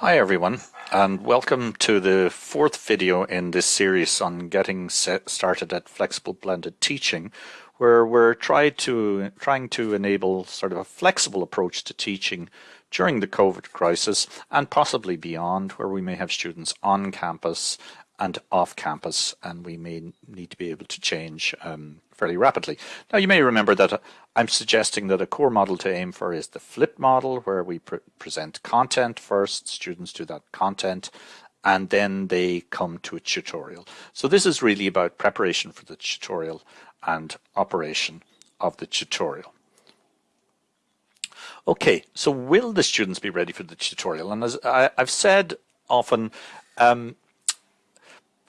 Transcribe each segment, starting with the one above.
Hi everyone and welcome to the fourth video in this series on getting started at flexible blended teaching where we're trying to, trying to enable sort of a flexible approach to teaching during the COVID crisis and possibly beyond where we may have students on campus and off campus and we may need to be able to change um, fairly rapidly. Now you may remember that uh, I'm suggesting that a core model to aim for is the flipped model where we pre present content first, students do that content, and then they come to a tutorial. So this is really about preparation for the tutorial and operation of the tutorial. Okay, so will the students be ready for the tutorial? And as I, have said often, um,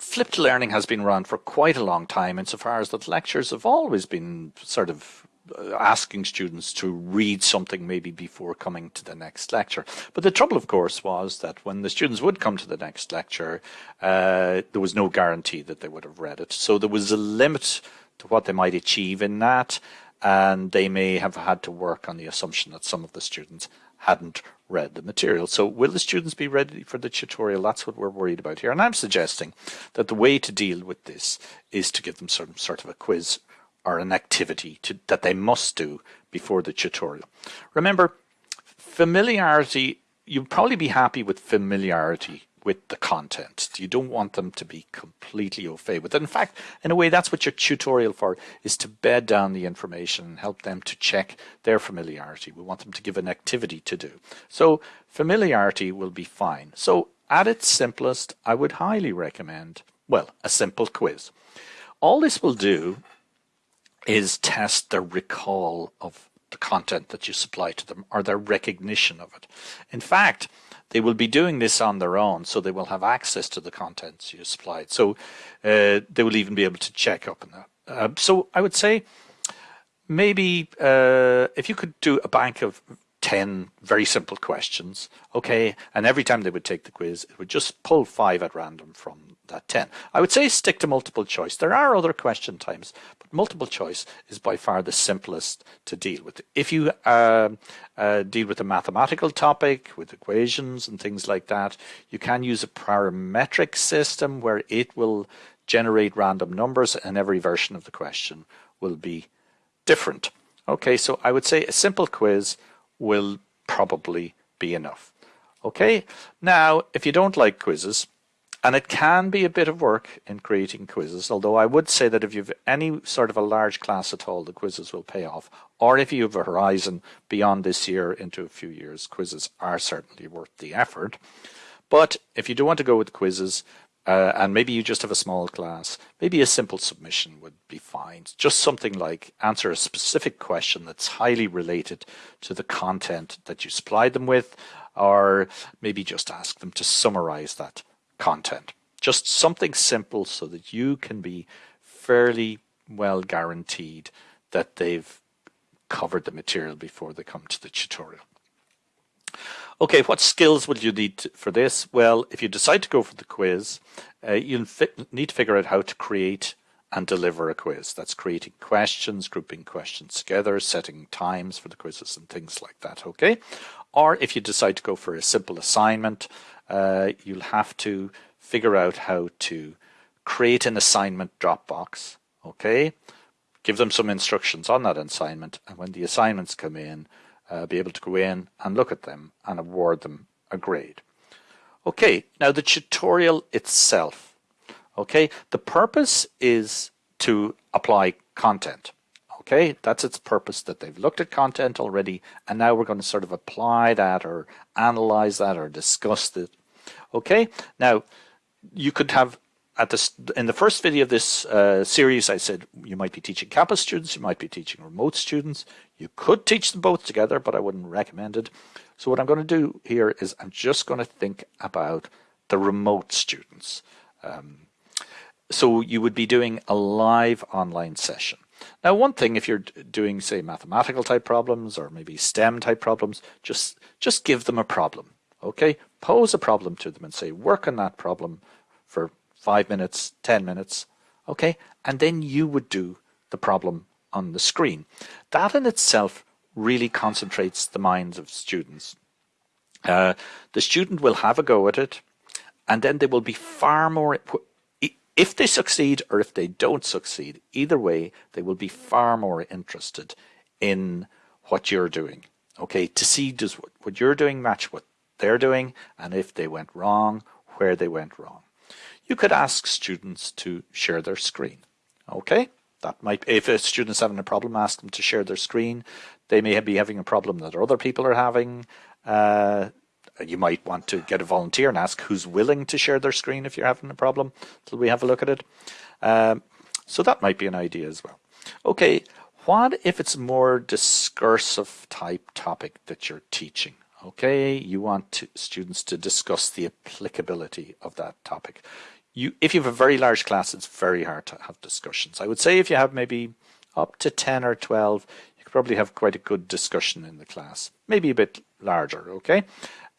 flipped learning has been around for quite a long time insofar as that lectures have always been sort of uh, asking students to read something maybe before coming to the next lecture. But the trouble, of course, was that when the students would come to the next lecture, uh, there was no guarantee that they would have read it. So there was a limit to what they might achieve in that, and they may have had to work on the assumption that some of the students hadn't read the material. So will the students be ready for the tutorial? That's what we're worried about here. And I'm suggesting that the way to deal with this is to give them some sort of a quiz or an activity to, that they must do before the tutorial. Remember, familiarity, you'll probably be happy with familiarity with the content. You don't want them to be completely au fait with it. In fact, in a way, that's what your tutorial for is to bed down the information and help them to check their familiarity. We want them to give an activity to do. So familiarity will be fine. So at its simplest, I would highly recommend, well, a simple quiz. All this will do is test their recall of the content that you supply to them or their recognition of it. In fact, they will be doing this on their own, so they will have access to the contents you supplied. So uh, they will even be able to check up on that. Uh, so I would say maybe uh, if you could do a bank of 10 very simple questions, okay, and every time they would take the quiz, it would just pull five at random from that 10. I would say stick to multiple choice. There are other question but multiple choice is by far the simplest to deal with. If you uh, uh, deal with a mathematical topic with equations and things like that, you can use a parametric system where it will generate random numbers and every version of the question will be different. Okay, so I would say a simple quiz will probably be enough. Okay, now if you don't like quizzes, and it can be a bit of work in creating quizzes, although I would say that if you've any sort of a large class at all, the quizzes will pay off. Or if you have a horizon beyond this year into a few years, quizzes are certainly worth the effort. But if you do want to go with quizzes, uh, and maybe you just have a small class, maybe a simple submission would be fine. Just something like answer a specific question that's highly related to the content that you supplied them with, or maybe just ask them to summarize that content. Just something simple so that you can be fairly well guaranteed that they've covered the material before they come to the tutorial. Okay, what skills will you need for this? Well, if you decide to go for the quiz, uh, you need to figure out how to create and deliver a quiz. That's creating questions, grouping questions together, setting times for the quizzes and things like that, okay? Or if you decide to go for a simple assignment, uh, you'll have to figure out how to create an assignment Dropbox, okay? Give them some instructions on that assignment, and when the assignments come in, uh, be able to go in and look at them and award them a grade. Okay, now the tutorial itself. Okay, the purpose is to apply content. Okay, that's its purpose that they've looked at content already and now we're going to sort of apply that or analyze that or discuss it. Okay, now you could have at this in the first video of this uh, series, I said you might be teaching campus students, you might be teaching remote students. You could teach them both together, but I wouldn't recommend it. So what I'm going to do here is I'm just going to think about the remote students. Um, so you would be doing a live online session. Now, one thing, if you're doing, say, mathematical type problems or maybe STEM type problems, just just give them a problem. Okay, pose a problem to them and say, work on that problem for five minutes, 10 minutes, okay? And then you would do the problem on the screen. That in itself really concentrates the minds of students. Uh, the student will have a go at it, and then they will be far more. If they succeed or if they don't succeed, either way, they will be far more interested in what you're doing. Okay, to see does what you're doing match what they're doing, and if they went wrong, where they went wrong. You could ask students to share their screen. Okay, that might if a student's having a problem, ask them to share their screen. They may be having a problem that other people are having. Uh, you might want to get a volunteer and ask who's willing to share their screen if you're having a problem till we have a look at it. Um, so that might be an idea as well. Okay, what if it's more discursive type topic that you're teaching? Okay, you want to, students to discuss the applicability of that topic. You, if you have a very large class, it's very hard to have discussions. I would say if you have maybe up to 10 or 12, you could probably have quite a good discussion in the class. Maybe a bit larger, okay?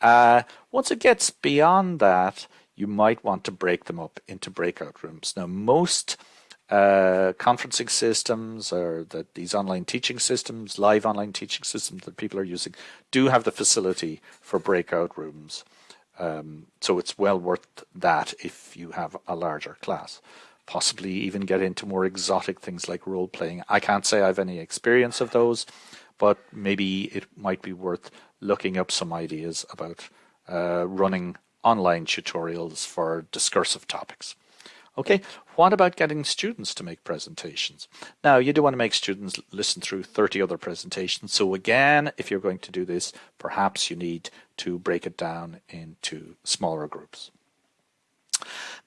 Uh, once it gets beyond that, you might want to break them up into breakout rooms. Now, most uh, conferencing systems or that these online teaching systems, live online teaching systems that people are using, do have the facility for breakout rooms. Um, so it's well worth that if you have a larger class. Possibly even get into more exotic things like role playing. I can't say I have any experience of those, but maybe it might be worth looking up some ideas about uh, running online tutorials for discursive topics. Okay, what about getting students to make presentations? Now, you do want to make students listen through 30 other presentations. So again, if you're going to do this, perhaps you need to break it down into smaller groups.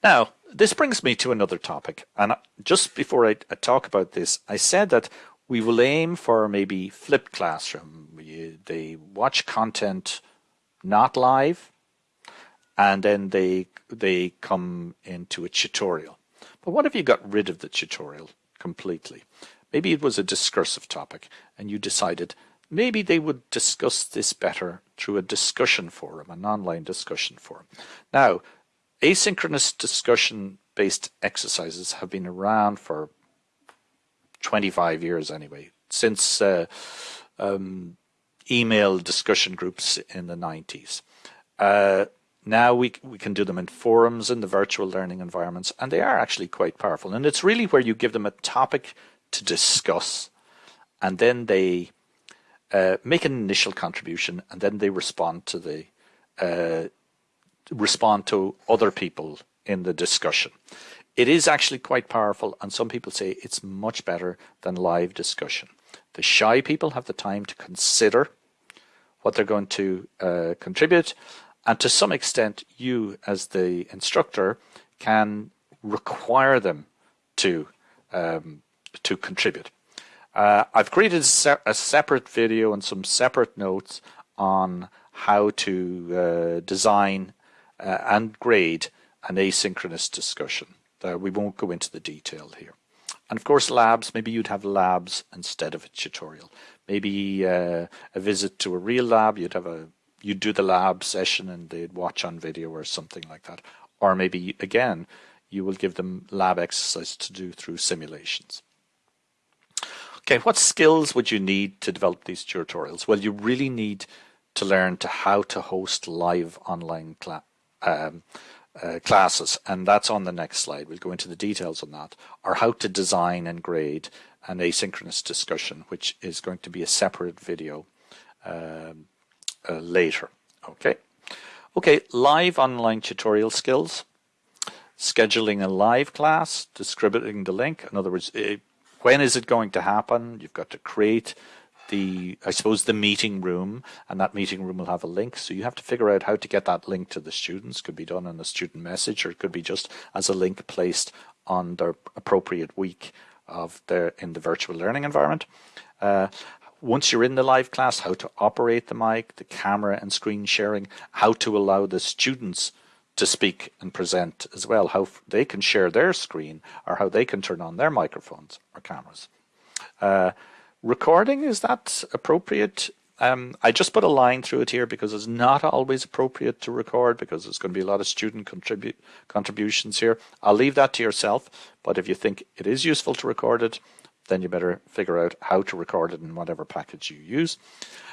Now, this brings me to another topic. And just before I, I talk about this, I said that we will aim for maybe flipped classroom. they watch content not live, and then they they come into a tutorial. But what if you got rid of the tutorial completely? Maybe it was a discursive topic, and you decided maybe they would discuss this better through a discussion forum, an online discussion forum. Now, asynchronous discussion based exercises have been around for 25 years anyway, since uh, um, email discussion groups in the 90s. Uh, now we, we can do them in forums in the virtual learning environments, and they are actually quite powerful. And it's really where you give them a topic to discuss, and then they uh, make an initial contribution, and then they respond to the uh, respond to other people in the discussion. It is actually quite powerful, and some people say it's much better than live discussion. The shy people have the time to consider what they're going to uh, contribute, and to some extent, you as the instructor can require them to um, to contribute. Uh, I've created a, se a, separate video and some separate notes on how to uh, design uh, and grade an asynchronous discussion. Uh, we won't go into the detail here. And of course, labs, maybe you'd have labs instead of a tutorial. Maybe uh, a visit to a real lab, you'd have a you'd do the lab session and they'd watch on video or something like that. Or maybe again, you will give them lab exercise to do through simulations. Okay, what skills would you need to develop these tutorials? Well, you really need to learn to how to host live online um, uh, classes, and that's on the next slide. We'll go into the details on that, or how to design and grade an asynchronous discussion, which is going to be a separate video um, uh, later. Okay. Okay, live online tutorial skills. Scheduling a live class, distributing the link. In other words, uh, when is it going to happen? You've got to create the, I suppose, the meeting room, and that meeting room will have a link. So you have to figure out how to get that link to the students. Could be done in a student message, or it could be just as a link placed on their appropriate week of their in the virtual learning environment. Uh, once you're in the live class, how to operate the mic, the camera and screen sharing, how to allow the students to speak and present as well, how they can share their screen or how they can turn on their microphones or cameras. Uh, recording, is that appropriate? Um, I just put a line through it here because it's not always appropriate to record because there's going to be a lot of student contribute contributions here. I'll leave that to yourself, but if you think it is useful to record it, then you better figure out how to record it in whatever package you use.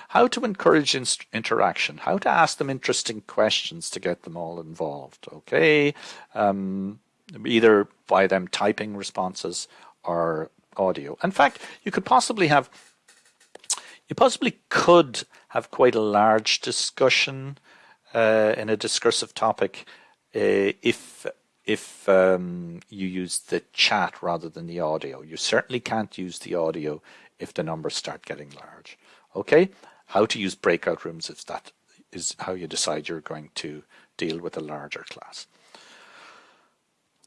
How to encourage interaction, how to ask them interesting questions to get them all involved, okay? Um, either by them typing responses or audio. In fact, you could possibly have, you possibly could have quite a large discussion uh, in a discursive topic uh, if if um, you use the chat rather than the audio. You certainly can't use the audio if the numbers start getting large. Okay, how to use breakout rooms if that is how you decide you're going to deal with a larger class.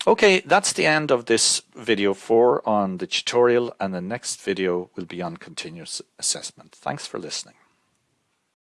Okay, that's the end of this video 4 on the tutorial and the next video will be on continuous assessment. Thanks for listening.